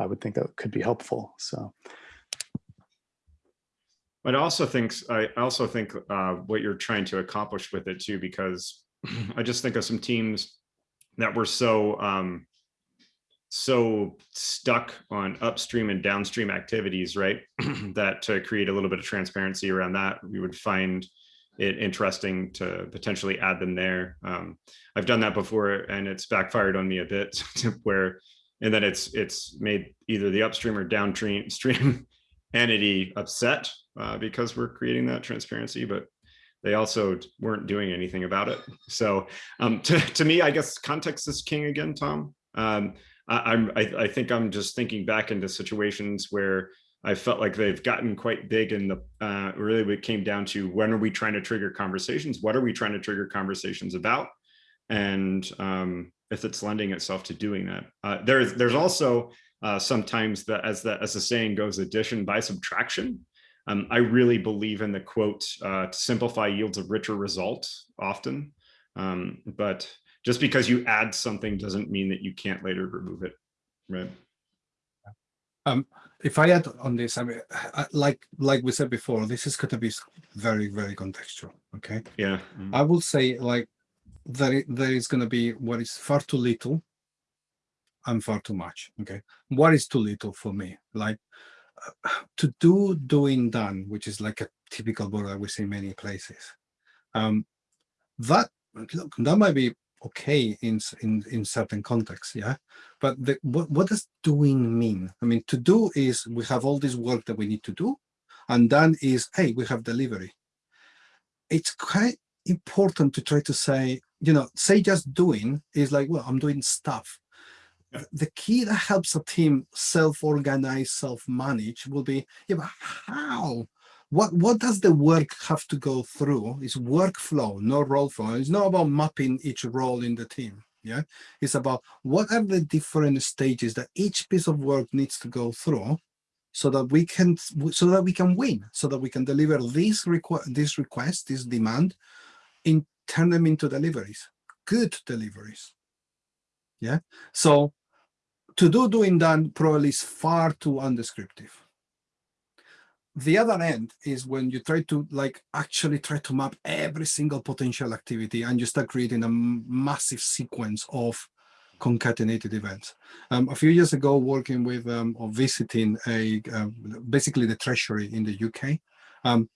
I would think that could be helpful. So but I also think I also think uh, what you're trying to accomplish with it too, because *clears throat* I just think of some teams that were so um, so stuck on upstream and downstream activities, right? *clears throat* that to create a little bit of transparency around that, we would find it interesting to potentially add them there. Um, I've done that before and it's backfired on me a bit *laughs* where, and then it's it's made either the upstream or downstream stream entity upset uh, because we're creating that transparency, but they also weren't doing anything about it. So um, to, to me, I guess context is king again, Tom. Um, I, am I, I, think I'm just thinking back into situations where I felt like they've gotten quite big and the uh, really it came down to when are we trying to trigger conversations? What are we trying to trigger conversations about? And um, if it's lending itself to doing that. Uh, there's there's also uh, sometimes that as the as the saying goes, addition by subtraction. Um, I really believe in the quote, uh, to simplify yields a richer result often. Um, but just because you add something doesn't mean that you can't later remove it, right? Um, if I add on this, I mean, like like we said before, this is going to be very, very contextual, okay? Yeah. Mm -hmm. I will say like there, there is going to be what is far too little and far too much, okay? What is too little for me? Like *sighs* to do doing done, which is like a typical word that we see many places. Um, that look, that might be okay in in in certain contexts, yeah. But the, what what does doing mean? I mean, to do is we have all this work that we need to do, and done is hey, we have delivery. It's quite important to try to say, you know, say just doing is like, well, I'm doing stuff. The key that helps a team self-organize, self-manage will be, yeah, but how? What what does the work have to go through? It's workflow, not role flow. It's not about mapping each role in the team. Yeah, it's about what are the different stages that each piece of work needs to go through so that we can so that we can win so that we can deliver this request this request this demand in turn them into deliveries good deliveries yeah so to do doing done probably is far too undescriptive the other end is when you try to like actually try to map every single potential activity and you start creating a massive sequence of concatenated events. Um, a few years ago, working with um, or visiting a uh, basically the treasury in the UK, um,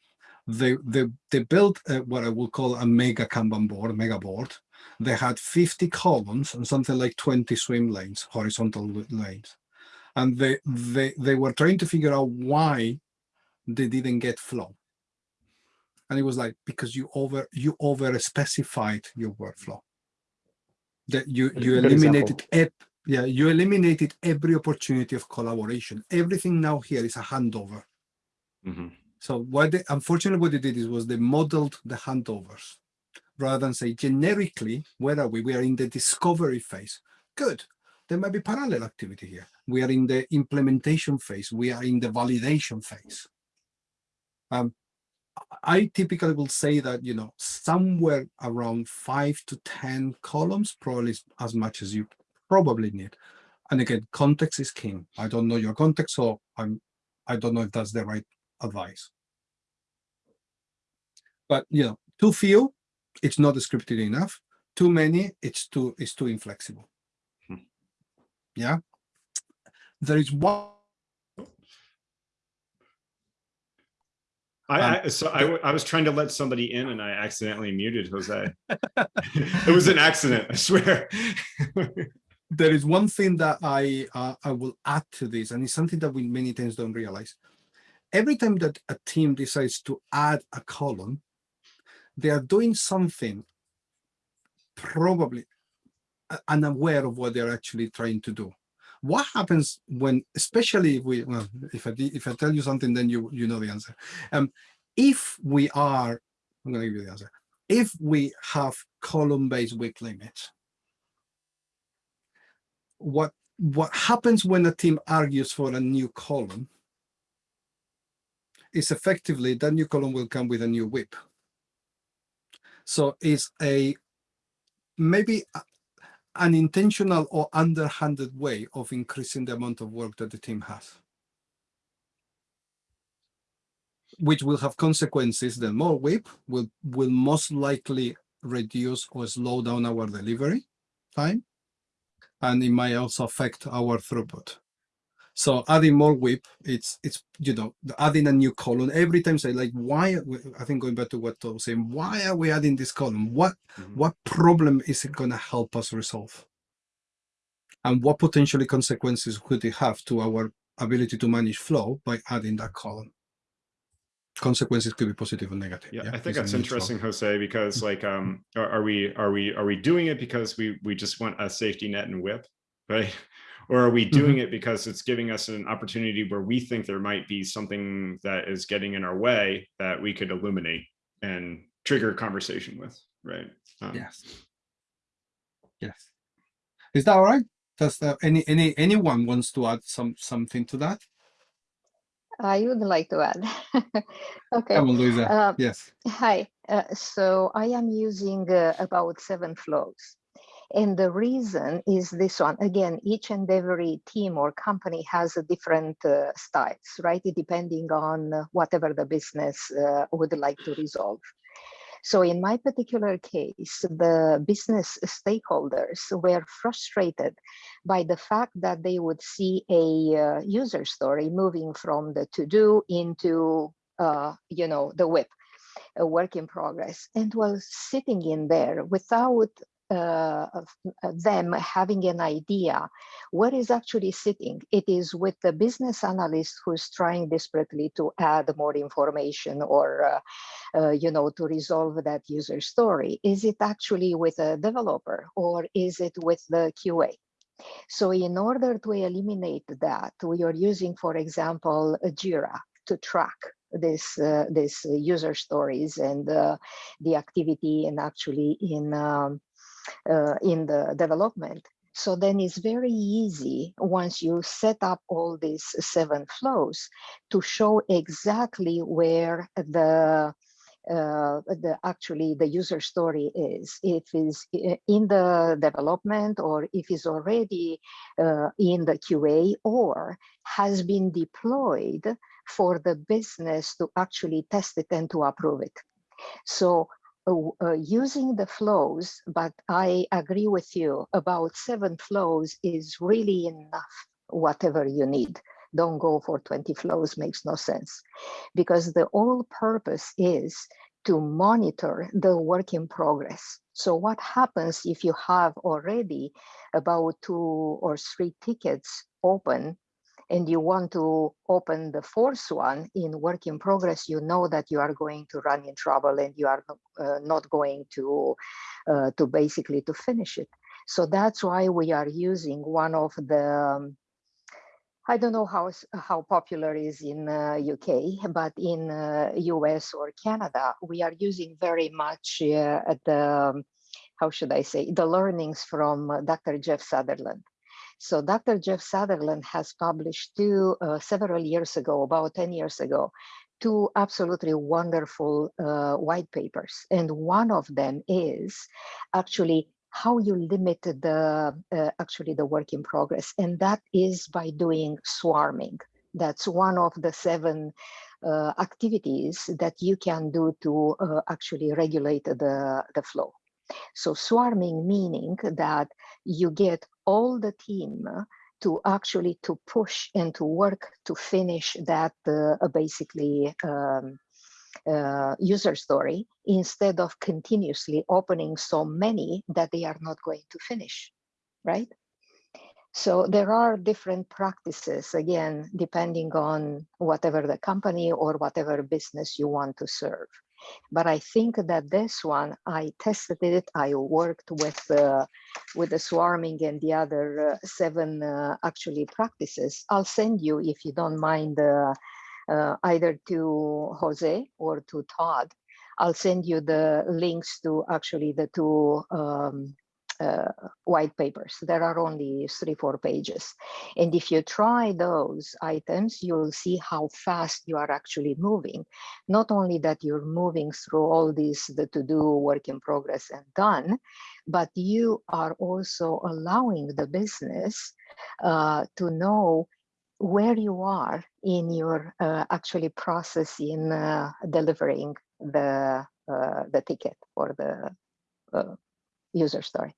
they they they built uh, what I would call a mega Kanban board, mega board. They had 50 columns and something like 20 swim lanes, horizontal lanes, and they they they were trying to figure out why they didn't get flow. And it was like because you over you over specified your workflow. That you you good eliminated ep, yeah you eliminated every opportunity of collaboration. Everything now here is a handover. Mhm. so what they unfortunately what they did is was they modeled the handovers rather than say generically where are we we are in the discovery phase good there might be parallel activity here we are in the implementation phase we are in the validation phase um I typically will say that, you know, somewhere around five to 10 columns, probably as much as you probably need. And again, context is king. I don't know your context, so I'm, I don't know if that's the right advice. But, you know, too few, it's not scripted enough. Too many, it's too, it's too inflexible. Hmm. Yeah. There is one I, Um, I so I, I was trying to let somebody in and I accidentally muted Jose. *laughs* *laughs* it was an accident, I swear. *laughs* there is one thing that I uh, I will add to this, and it's something that we many times don't realize. Every time that a team decides to add a column, they are doing something probably unaware of what they're actually trying to do. What happens when, especially if we, well, if I if I tell you something, then you you know the answer. Um, if we are, I'm going to give you the answer. If we have column-based WIP limits, what what happens when a team argues for a new column is effectively that new column will come with a new WIP. So it's a maybe an intentional or underhanded way of increasing the amount of work that the team has. Which will have consequences. The more WIP will will most likely reduce or slow down our delivery time and it might also affect our throughput. So adding more WIP, it's it's you know adding a new column every time. Say like why? we- I think going back to what Tom was saying, why are we adding this column? What Mhm. what problem is it going to help us resolve? And what potentially consequences could it have to our ability to manage flow by adding that column? Consequences could be positive or negative. Yeah, I think that's interesting, Jose, because like, um, are, are we, are we, are we doing it because we, we just want a safety net and WIP, right? Or are we doing it because it's giving us an opportunity where we think there might be something that is getting in our way that we could illuminate and trigger a conversation with, right? Um, Yes. Yes. Is that all right? Does that any any anyone wants to add some something to that? I would like to add. *laughs* okay. Come on, Luisa. Um, yes. Hi. Uh, so I am using uh, about seven flows. And the reason is this one. Again, each and every team or company has a different uh, styles, right? Depending on uh, whatever the business uh, would like to resolve. So in my particular case, the business stakeholders were frustrated by the fact that they would see a uh, user story moving from the to-do into, uh, you know, the WIP, a work in progress, and was sitting in there without uh, uh, them having an idea what is actually sitting. It is with the business analyst who's trying desperately to add more information or, uh, uh, you know, to resolve that user story. Is it actually with a developer or is it with the QA? So in order to eliminate that, we are using, for example, Jira to track this uh, this user stories and uh, the activity and actually in um, uh, in the development. So then it's very easy once you set up all these seven flows to show exactly where the uh, the actually the user story is if is in the development or if is already uh, in the QA or has been deployed for the business to actually test it and to approve it. So uh, using the flows, but I agree with you about seven flows is really enough, whatever you need. Don't go for 20 flows, makes no sense. Because the whole purpose is to monitor the work in progress. So what happens if you have already about two or three tickets open and you want to open the fourth one in work in progress, you know that you are going to run in trouble and you are uh, not going to, uh, to basically to finish it. So that's why we are using one of the, um, I don't know how, how popular is in uh, UK, but in US uh, or Canada, we are using very much uh, the, um, how should I say, the learnings from Dr. Jeff Sutherland. So Dr. Jeff Sutherland has published two uh, several years ago, about 10 years ago, two absolutely wonderful uh, white papers. And one of them is actually how you limit the uh, actually the work in progress. And that is by doing swarming. That's one of the seven uh, activities that you can do to uh, actually regulate the, the flow. So swarming meaning that you get all the team to actually to push and to work to finish that uh, basically um, uh, user story instead of continuously opening so many that they are not going to finish, right? So there are different practices, again, depending on whatever the company or whatever business you want to serve. But I think that this one, I tested it. I worked with uh, with the swarming and the other uh, seven uh, actually practices. I'll send you if you don't mind uh, uh, either to Jose or to Todd. I'll send you the links to actually the two um, white papers. There are only three, four pages. And if you try those items, you'll see how fast you are actually moving. Not only that you're moving through all these, the to-do, work in progress and done, but you are also allowing the business uh, to know where you are in your uh, actually process in uh, delivering the uh, the ticket or the uh, user story.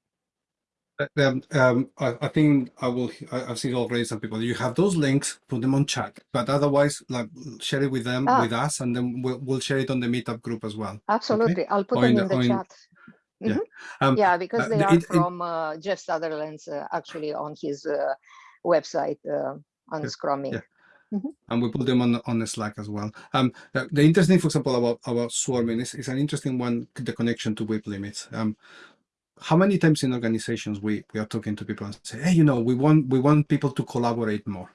Um, um, I, I, think I will. I, have seen already some people. You have those links, put them on chat, but otherwise, like share it with them, ah. with us, and then we'll, we'll share it on the meetup group as well. Absolutely, okay? I'll put or them in the, in the chat. Mm -hmm. Yeah, mm-hmm. um, yeah, because they uh, are it, from uh, Jeff Sutherland's uh, actually on his uh, website uh, on yeah, Scrum Inc. Yeah. Mm -hmm. And we put them on on the Slack as well. Um, the, the interesting, for example, about about swarming is, is an interesting one. The connection to WIP limits. Um, how many times in organizations we we are talking to people and say hey you know we want we want people to collaborate more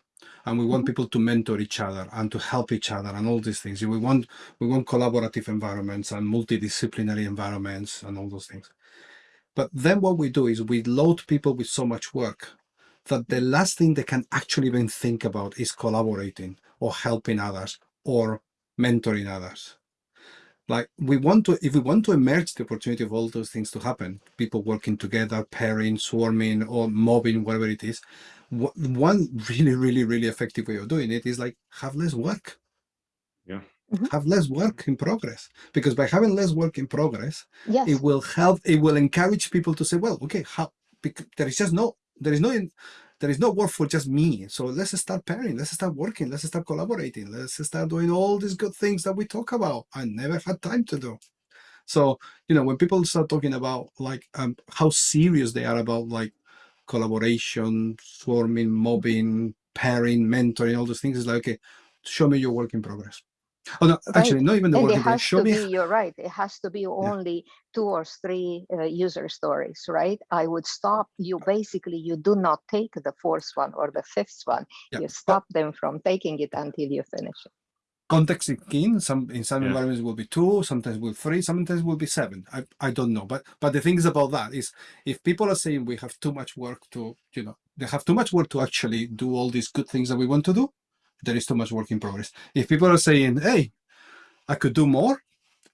and we want mm -hmm. people to mentor each other and to help each other and all these things. We want we want collaborative environments and multidisciplinary environments and all those things. But then what we do is we load people with so much work that the last thing they can actually even think about is collaborating or helping others or mentoring others like we want to if we want to emerge the opportunity of all those things to happen people working together pairing swarming or mobbing whatever it is one *laughs* really really really effective way of doing it is like have less work yeah mm-hmm. have less work in progress because by having less work in progress yes. it will help it will encourage people to say well okay how because there is just no there is no there is no work for just me. So let's start pairing, let's start working, let's start collaborating, let's start doing all these good things that we talk about. I never had time to do. So you know when people start talking about like um, how serious they are about like collaboration, swarming, mobbing, pairing, mentoring, all those things, it's like okay, show me your work in progress. Oh no, actually, Right. not even the And work it in Show me be, you're right, it has to be only two or three uh, user stories, right? I would stop, you basically, you do not take the fourth one or the fifth one. Yeah, You but- stop them from taking it until you finish it. context is key. Some in some Yeah. environments will be two, sometimes will three, sometimes will be seven. I, I don't know. But but the thing is about that is if people are saying we have too much work to, you know, they have too much work to actually do all these good things that we want to do, there is too much work in progress. If people are saying, hey, I could do more,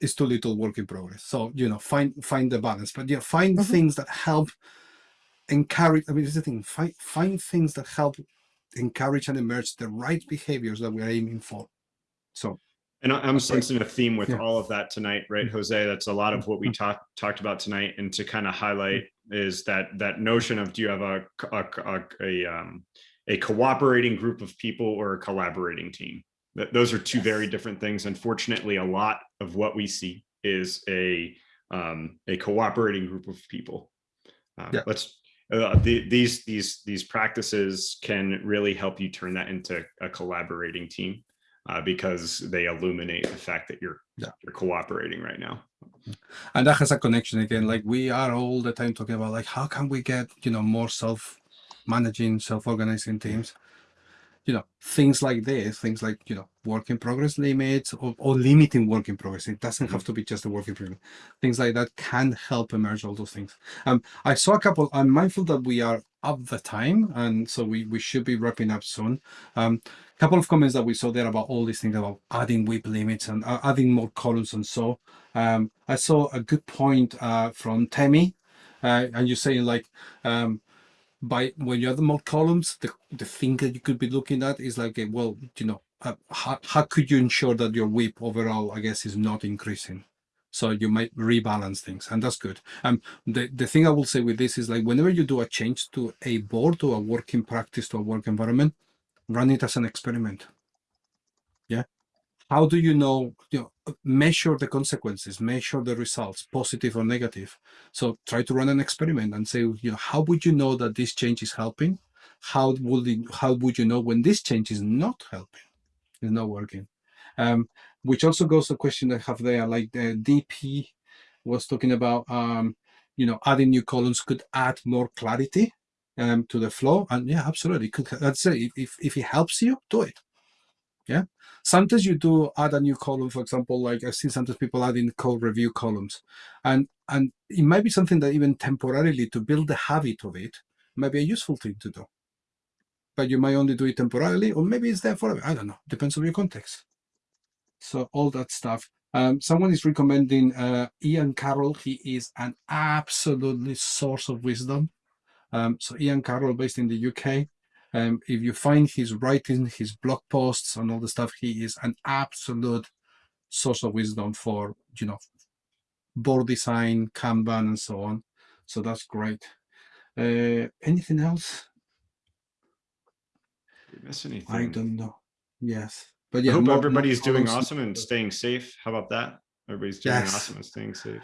it's too little work in progress. So, you know, find find the balance. But yeah, find Mhm. things that help encourage. I mean, it's the thing, find find things that help encourage and emerge the right behaviors that we're aiming for. So And I- I'm sensing a theme with Yeah. all of that tonight, right, Jose? That's a lot of what we talked talked about tonight. And to kind of highlight is that that notion of do you have a a, a, a um a cooperating group of people or a collaborating team? Those are two very different things. Unfortunately, a lot of what we see is a um a cooperating group of people. Um, Yeah. Let's uh, the, these these these practices can really help you turn that into a collaborating team uh, because they illuminate the fact that you're Yeah. you're cooperating right now. and that has a connection again like we are all the time talking about like how can we get you know more self managing self organizing teams. You know things like this things like you know work in progress limits or, or limiting work in progress. It doesn't have to be just a work in progress. Things like that can help emerge all those things. Um i saw a couple i'm mindful that we are up the time and so we we should be wrapping up soon. Um couple of comments that we saw there about all these things about adding WIP limits and uh, adding more columns and so um, I saw a good point uh, from Temi, uh, and you're saying like um, by when you have more columns, the, the thing that you could be looking at is like, uh, well, you know, uh, how, how could you ensure that your WIP overall, I guess, is not increasing? So you might rebalance things, and that's good. Um, the the thing I will say with this is like whenever you do a change to a board, to a working practice, to a work environment, run it as an experiment. Yeah, how do you know you know measure the consequences measure the results positive or negative? So try to run an experiment and say you know how would you know that this change is helping? How would it, how would you know when this change is not helping is not working? Um which also goes to the question i have there like the dp was talking about um you know adding new columns could add more clarity um to the flow. And yeah absolutely could say if, if, if it helps you do it yeah. Sometimes you do add a new column for example like i see sometimes people adding code review columns. And and it might be something that even temporarily to build the habit of it might be a useful thing to do. But you might only do it temporarily or maybe it's there forever. I don't know. Depends on your context. So all that stuff. Um, someone is recommending uh, ian carroll. He is an absolutely source of wisdom. Um, so ian carroll based in the uk um, if you find his writing, his blog posts, and all the stuff, he is an absolute source of wisdom for you know board design, Kanban, and so on. So that's great. Uh, anything else? Did miss anything? I don't know. Yes, but yeah, I hope more- more everybody's doing awesome and staying safe. How about that? Everybody's doing Yes. awesome and staying safe.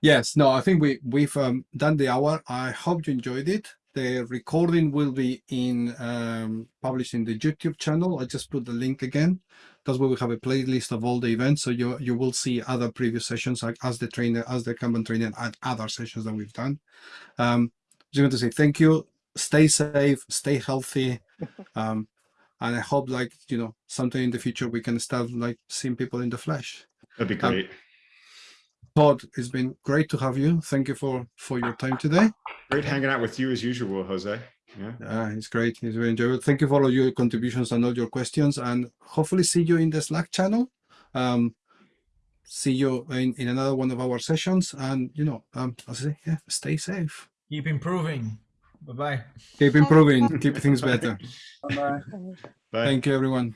Yes, no, I think we we've um, done the hour. I hope you enjoyed it. The recording will be in um, published in the YouTube channel. I just put the link again. That's where we have a playlist of all the events, so you you will see other previous sessions, like as the trainer, as the Kanban trainer, and other sessions that we've done. Um, just want to say thank you. Stay safe, stay healthy, *laughs* um, and I hope, like you know, sometime in the future we can start like seeing people in the flesh. That'd be Um, great. Todd, it's been great to have you. Thank you for for your time today. Great hanging out with you as usual, Jose. Yeah. Yeah, it's great. It's very enjoyable. Thank you for all your contributions and all your questions, and hopefully see you in the Slack channel. Um, see you in, in another one of our sessions, and you know, um, as I say, yeah, stay safe. Keep improving. Bye bye. Keep improving. keep things better. *laughs* Bye bye. Bye. Thank you, everyone.